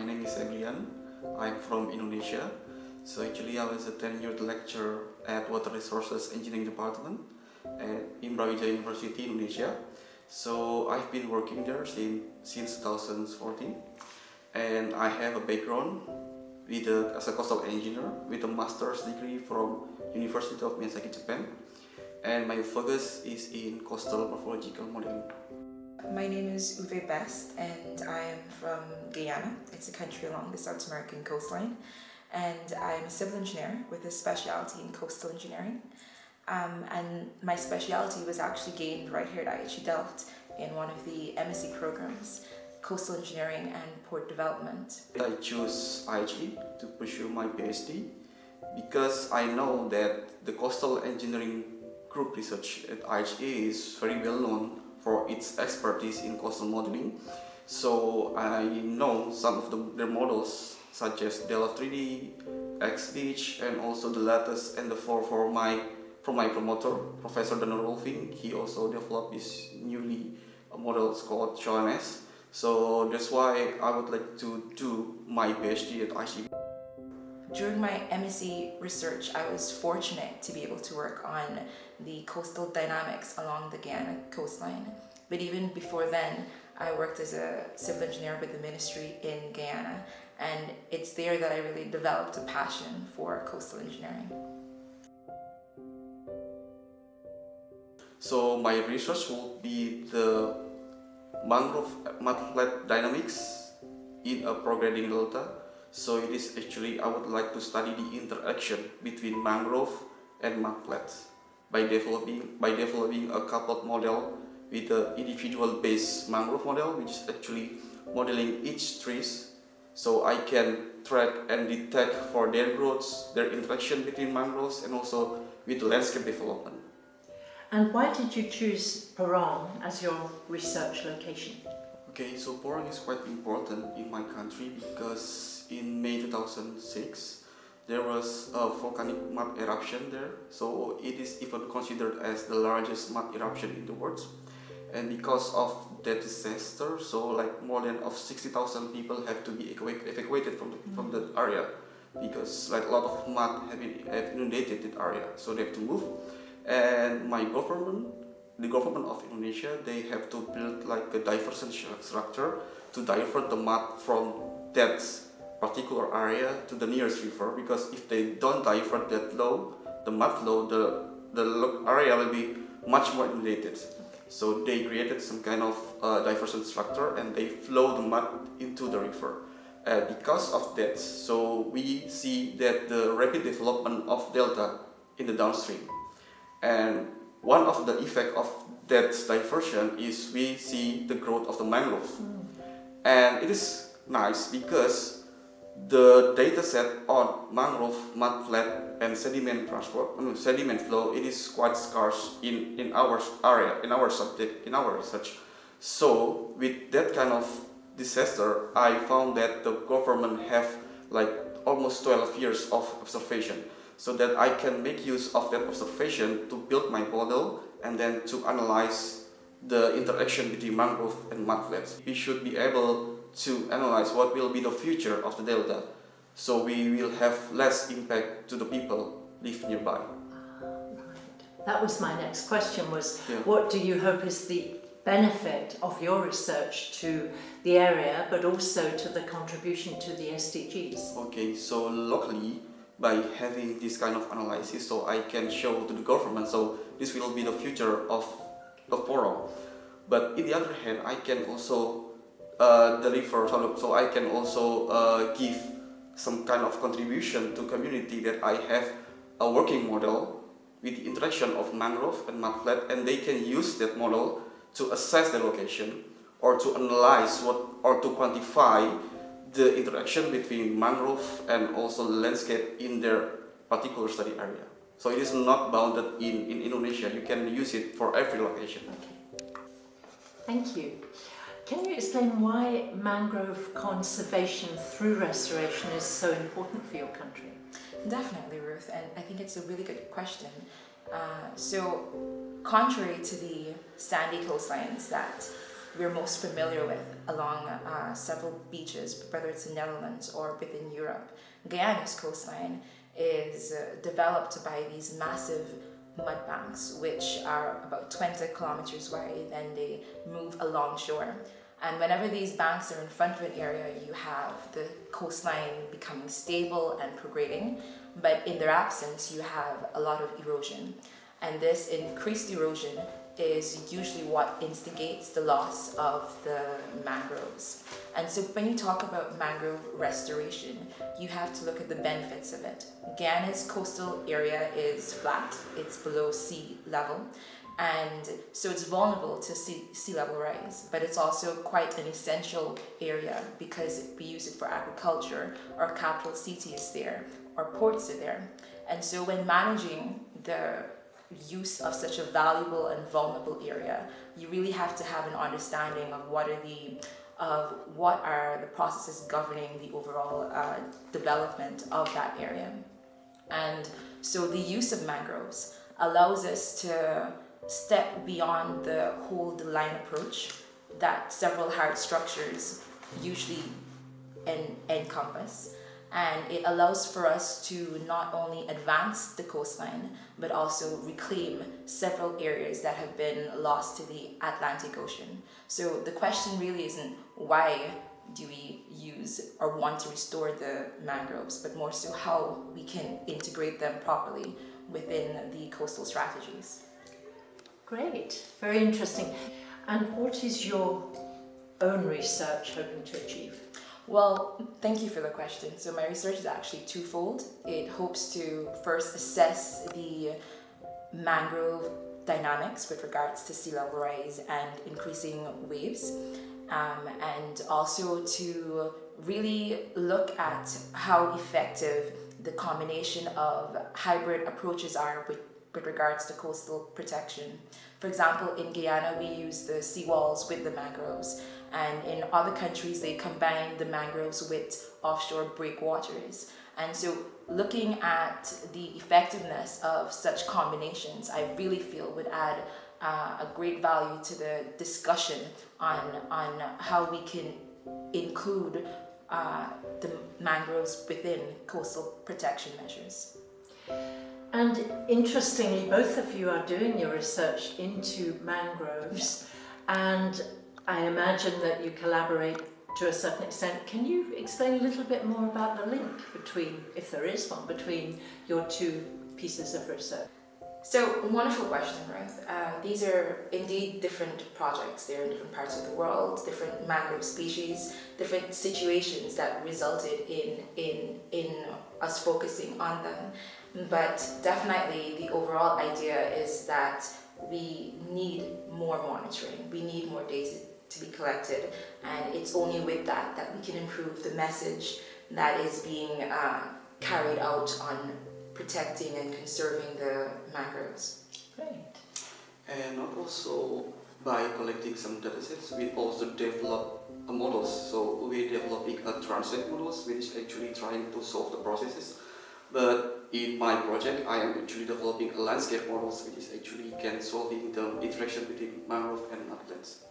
my name is Emilian. I'm from Indonesia. So actually I was a tenured lecturer at Water Resources Engineering Department at Brawijaya University, Indonesia. So I've been working there since, since 2014 and I have a background with a, as a coastal engineer with a master's degree from University of Miyazaki, Japan and my focus is in coastal morphological modeling. My name is Uwe Best and I am from Guyana. It's a country along the South American coastline and I'm a civil engineer with a specialty in coastal engineering. Um, and my specialty was actually gained right here at IHE Delft in one of the MSc programs, Coastal Engineering and Port Development. I chose IHE to pursue my PhD because I know that the coastal engineering group research at IHE is very well known for its expertise in coastal modeling. So I know some of the, their models such as Delft 3D, XBeach and also the latest and the four for my from my promoter, Professor Dano Roelvink. He also developed this newly model called JOMS. So that's why I would like to do my PhD at IHE. During my MSc research, I was fortunate to be able to work on the coastal dynamics along the Guyana coastline. But even before then, I worked as a civil engineer with the ministry in Guyana, and it's there that I really developed a passion for coastal engineering. So my research will be the mangrove mudflat dynamics in a prograding delta so it is actually, I would like to study the interaction between mangrove and mudflats by developing, by developing a coupled model with the individual base mangrove model which is actually modeling each trees so I can track and detect for their growths, their interaction between mangroves and also with landscape development. And why did you choose Porong as your research location? Okay, so Porong is quite important in my country because in May 2006 there was a volcanic mud eruption there. So it is even considered as the largest mud eruption in the world. And because of that disaster so like more than of 60,000 people have to be evacuated from the, from the area because like a lot of mud have, been, have inundated that area. So they have to move. And my government the government of Indonesia they have to build like a diversion structure to divert the mud from that particular area to the nearest river because if they don't divert that low, the mud flow, the, the area will be much more inundated. So they created some kind of uh, diversion structure and they flow the mud into the river. Uh, because of that, so we see that the rapid development of delta in the downstream. And one of the effect of that diversion is we see the growth of the mangrove. Mm. And it is nice because the data set on mangrove, mudflat and sediment transport, sediment flow, it is quite scarce in, in our area, in our subject, in our research. So with that kind of disaster, I found that the government have like almost 12 years of observation so that I can make use of that observation to build my model and then to analyze the interaction between mangrove and mudflats. We should be able to analyze what will be the future of the delta so we will have less impact to the people live nearby. Ah, right. That was my next question was yeah. what do you hope is the benefit of your research to the area but also to the contribution to the SDGs? Okay, so locally by having this kind of analysis so I can show to the government so this will be the future of, of Porong. But in the other hand, I can also uh, deliver so I can also uh, give some kind of contribution to community that I have a working model with the interaction of mangrove and mudflat and they can use that model to assess the location or to analyze what or to quantify the interaction between mangrove and also landscape in their particular study area. So it is not bounded in, in Indonesia, you can use it for every location. Okay. Thank you. Can you explain why mangrove conservation through restoration is so important for your country? Definitely, Ruth, and I think it's a really good question. Uh, so, contrary to the sandy coastlines that we're most familiar with, along uh, several beaches, whether it's in Netherlands or within Europe. Guyana's coastline is uh, developed by these massive mud banks, which are about 20 kilometers wide and they move along shore. And whenever these banks are in front of an area, you have the coastline becoming stable and prograding. But in their absence, you have a lot of erosion. And this increased erosion is usually what instigates the loss of the mangroves. And so when you talk about mangrove restoration, you have to look at the benefits of it. Guyana's coastal area is flat, it's below sea level, and so it's vulnerable to sea, sea level rise, but it's also quite an essential area because we use it for agriculture, our capital city is there, our ports are there. And so when managing the use of such a valuable and vulnerable area, you really have to have an understanding of what are the of what are the processes governing the overall uh, development of that area. And so the use of mangroves allows us to step beyond the hold the line approach that several hard structures usually en encompass and it allows for us to not only advance the coastline but also reclaim several areas that have been lost to the Atlantic Ocean. So the question really isn't why do we use or want to restore the mangroves, but more so how we can integrate them properly within the coastal strategies. Great, very interesting. And what is your own research hoping to achieve? Well, thank you for the question. So my research is actually twofold. It hopes to first assess the mangrove dynamics with regards to sea level rise and increasing waves, um, and also to really look at how effective the combination of hybrid approaches are with, with regards to coastal protection. For example, in Guyana, we use the seawalls with the mangroves, and in other countries, they combine the mangroves with offshore breakwaters. And so looking at the effectiveness of such combinations, I really feel would add uh, a great value to the discussion on, on how we can include uh, the mangroves within coastal protection measures. And interestingly, both of you are doing your research into mangroves and I imagine that you collaborate to a certain extent. Can you explain a little bit more about the link between, if there is one, between your two pieces of research? So, wonderful question, Ruth. Uh, these are indeed different projects. They're in different parts of the world, different mangrove species, different situations that resulted in, in, in us focusing on them. But definitely the overall idea is that we need more monitoring. We need more data to be collected and it's only with that that we can improve the message that is being uh, carried out on protecting and conserving the mangroves. Great. And also by collecting some datasets, we also develop models. So we're developing a translate models which is actually trying to solve the processes. But in my project, I am actually developing a landscape models which is actually can solving the interaction between mangrove and mudlands.